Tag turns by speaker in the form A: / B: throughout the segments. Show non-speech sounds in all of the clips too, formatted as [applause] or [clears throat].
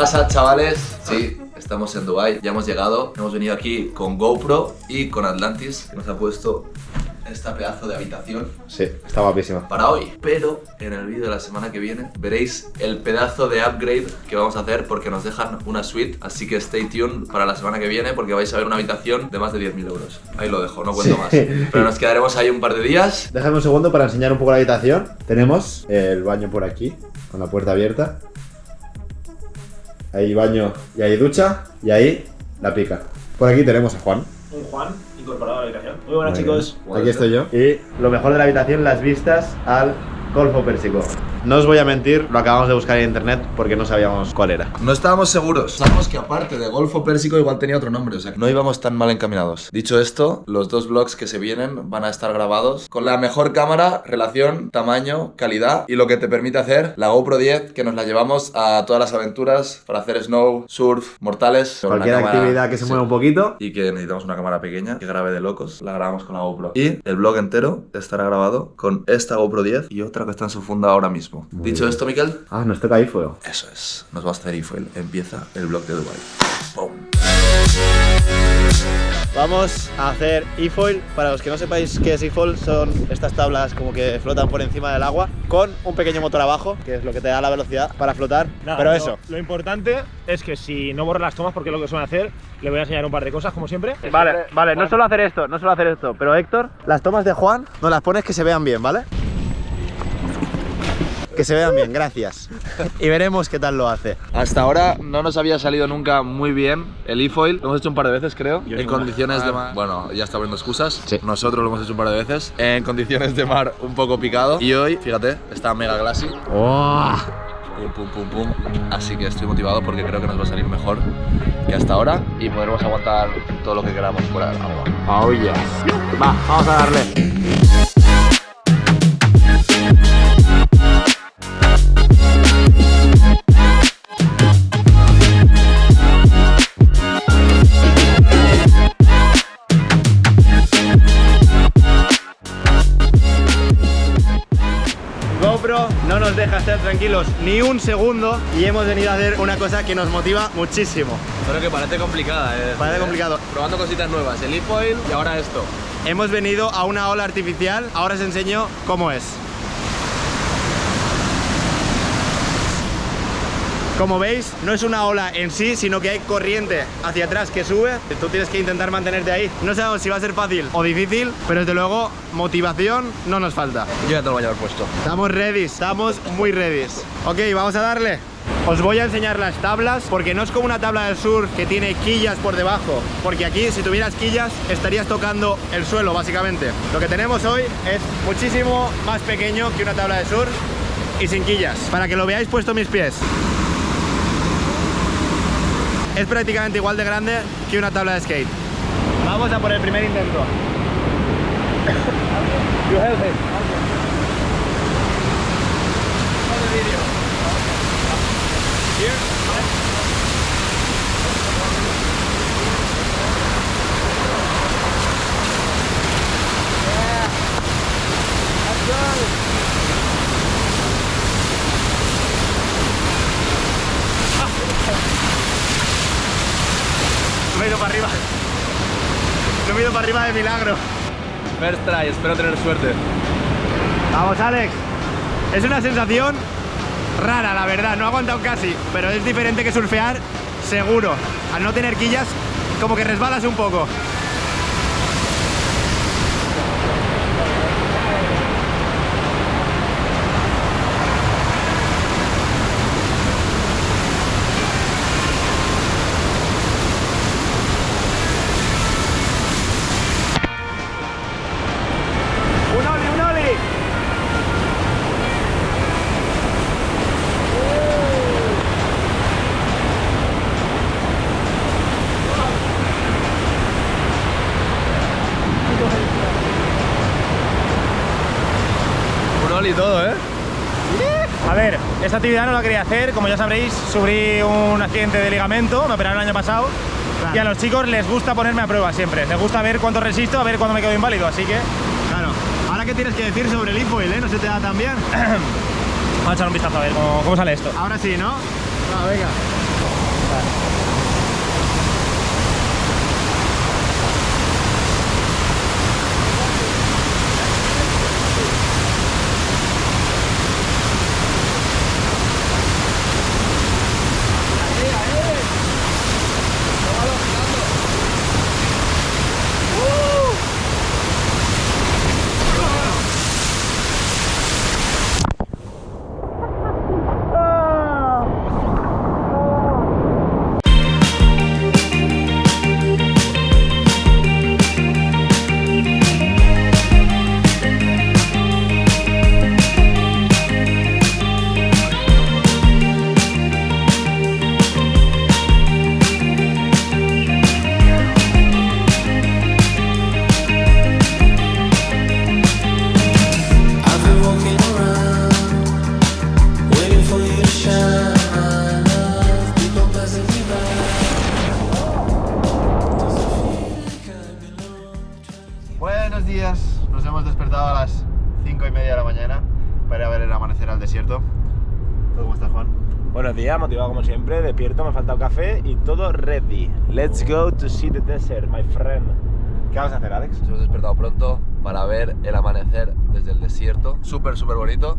A: pasa, chavales? Sí, estamos en Dubai, ya hemos llegado. Hemos venido aquí con GoPro y con Atlantis, que nos ha puesto esta pedazo de habitación
B: Sí, está guapísima.
A: para hoy. Pero en el vídeo de la semana que viene veréis el pedazo de upgrade que vamos a hacer porque nos dejan una suite. Así que stay tuned para la semana que viene porque vais a ver una habitación de más de 10.000 euros. Ahí lo dejo, no cuento
B: Sí.
A: más. Pero nos quedaremos ahí un par de días.
B: Déjame un segundo para enseñar un poco la habitación. Tenemos el baño por aquí, con la puerta abierta. Ahí baño y ahí ducha. Y ahí la pica. Por aquí tenemos a Juan.
C: Un Juan incorporado a la habitación. Muy buenas,
B: Muy
C: chicos.
B: bien. Aquí estoy yo. Y lo mejor de la habitación, las vistas al Golfo Pérsico. No os voy a mentir, lo acabamos de buscar en internet porque no sabíamos cuál era.
A: No estábamos seguros. Sabemos que aparte de Golfo Pérsico igual tenía otro nombre, o sea que no íbamos tan mal encaminados. Dicho esto, los dos vlogs que se vienen van a estar grabados con la mejor cámara, relación, tamaño, calidad y lo que te permite hacer la GoPro 10 que nos la llevamos a todas las aventuras para hacer snow, surf, mortales.
B: Cualquier
A: cámara-
B: actividad que se
A: sí.
B: mueva un poquito.
A: Y que necesitamos una cámara pequeña que grabe de locos, la grabamos con la GoPro. Y el vlog entero estará grabado con esta GoPro 10 y otra que está en su funda ahora mismo. Dicho esto, Miquel,
B: Ah, nos toca fuego.
A: eso es, nos va a hacer iFoil. Empieza el blog de Dubai. ¡Pum!
B: Vamos a hacer e-foil. Para los que no sepáis qué es e-foil, son estas tablas como que flotan por encima del agua con un pequeño motor abajo, que es lo que te da la velocidad para flotar.
C: Nada,
B: Pero
C: lo-
B: eso.
C: Lo importante es que si no borra las tomas, porque es lo que suelen hacer, le voy a enseñar un par de cosas, como siempre.
B: Vale, vale, no solo hacer esto, no solo hacer esto, pero Héctor, las tomas de Juan nos las pones que se vean bien, ¿vale? Que se vean bien, gracias. Y veremos qué tal lo hace.
A: Hasta ahora no nos había salido nunca muy bien el e-foil. Lo hemos hecho un par de veces, creo.
C: Yo
A: en condiciones de mar. Bueno, ya está poniendo excusas.
B: Sí.
A: Nosotros lo hemos hecho un par de veces. En condiciones de mar un poco picado. Y hoy, fíjate, está mega glassy. Pum, pum, pum, pum. Así que estoy motivado porque creo que nos va a salir mejor que hasta ahora. Y podremos aguantar todo lo que queramos fuera del agua.
B: Oh yes. Va, vamos a darle. Estar tranquilos ni un segundo y hemos venido a hacer una cosa que nos motiva muchísimo.
D: Pero que parece complicada, eh.
B: Parece complicado.
D: Probando cositas nuevas, el e-foil y ahora esto.
B: Hemos venido a una ola artificial, ahora os enseño cómo es. Como veis, no es una ola en sí, sino que hay corriente hacia atrás que sube. Tú tienes que intentar mantenerte ahí. No sabemos si va a ser fácil o difícil, pero desde luego motivación no nos falta.
D: Yo ya te lo voy a llevar puesto.
B: Estamos ready, estamos muy ready. Ok, vamos a darle. Os voy a enseñar las tablas porque no es como una tabla del sur que tiene quillas por debajo. Porque aquí, si tuvieras quillas, estarías tocando el suelo, básicamente. Lo que tenemos hoy es muchísimo más pequeño que una tabla del sur y sin quillas. Para que lo veáis puesto mis pies. Es prácticamente igual de grande que una tabla de skate. Vamos a por el primer intento. You help me. Me para arriba. No me he ido para arriba de milagro.
D: First try, espero tener suerte.
B: Vamos, Alex. Es una sensación rara, la verdad. No ha aguantado casi, pero es diferente que surfear, seguro. Al no tener quillas, como que resbalas un poco. Un oli, un oli.
D: Un oli y todo, ¿eh?
C: A ver, esta actividad no la quería hacer, como ya sabréis, sufrí un accidente de ligamento, me operaron el año pasado. Y a los chicos les gusta ponerme a prueba siempre, les gusta ver cuánto resisto, a ver cuándo me quedo inválido, así que
B: Claro. Ahora, ¿qué tienes que decir sobre el infoil, eh? No se te da tan bien. [clears throat]
C: vamos a echar un vistazo a ver cómo, cómo sale esto.
B: Ahora sí, ¿no? Venga. Días, nos hemos despertado a las 5 y media de la mañana para ir a ver el amanecer al desierto. ¿Tú cómo estás, Juan?
C: Buenos días, motivado como siempre, despierto, me ha faltado café y todo ready. Let's go to see the desert, my friend. ¿Qué vas a hacer, Alex?
A: Nos hemos despertado pronto para ver el amanecer desde el desierto. Súper, súper bonito.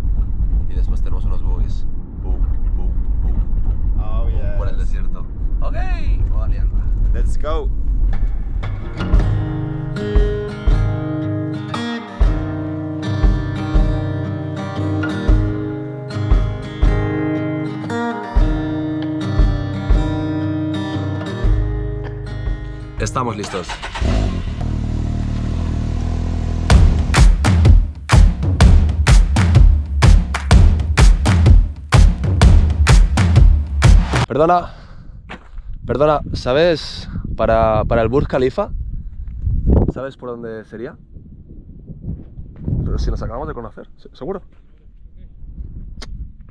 A: Y después tenemos unos boogies. Boom, boom, boom, boom.
B: Oh, yes.
A: Por el desierto. Ok. Liarla.
B: Let's go.
A: Estamos listos. Perdona, perdona, ¿sabes para, para el Burj Khalifa? ¿Sabes por dónde sería? Pero si nos acabamos de conocer, ¿se- ¿seguro?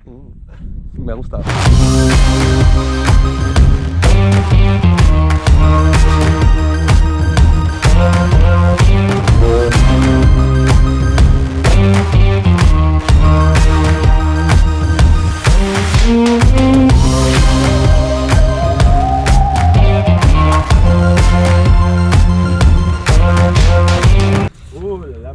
A: Mm, Me ha gustado.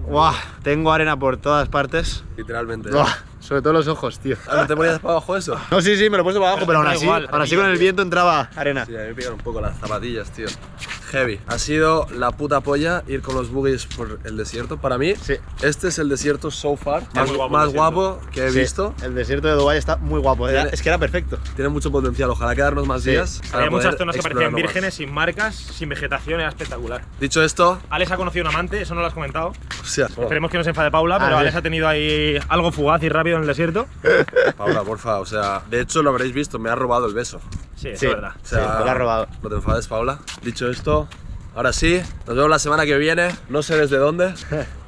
B: Buah, tengo arena por todas partes.
A: Literalmente.
B: Buah, sobre todo los ojos, tío.
A: Ah, ¿No te ponías para abajo eso?
B: No, sí, sí, me lo he puesto para abajo, [laughs] pero aún
C: da
B: así,
C: igual,
B: aún así con el viento entraba arena.
A: Sí, a mí me pican un poco las zapatillas, tío. Heavy. Ha sido la puta polla ir con los buggies por el desierto. Para mí,
B: Sí.
A: este es el desierto so far más,
C: muy guapo
A: más guapo que he
B: Sí,
A: visto.
B: El desierto de Dubái está muy guapo, era-
A: Tiene-
B: es que era perfecto.
A: Tiene mucho potencial. Ojalá quedarnos más
B: Sí.
A: días.
C: Había muchas zonas que parecían
A: explorarlo más.
C: vírgenes, sin marcas, sin vegetación, era espectacular.
A: Dicho esto,
C: Alex ha conocido un amante, eso no lo has comentado.
A: o sea,
C: Esperemos que no se enfade Paula, pero
B: A ver.
C: Alex ha tenido ahí algo fugaz y rápido en el desierto.
A: Paula, porfa, o sea, de hecho lo habréis visto, me ha robado el beso.
C: Sí, es verdad.
A: O sea,
B: Sí, lo ha robado.
A: No te enfades, Paula. Dicho esto, ahora sí, nos vemos la semana que viene. No sé desde dónde,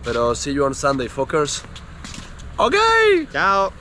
A: pero see you on Sunday, fuckers. Ok.
B: Chao.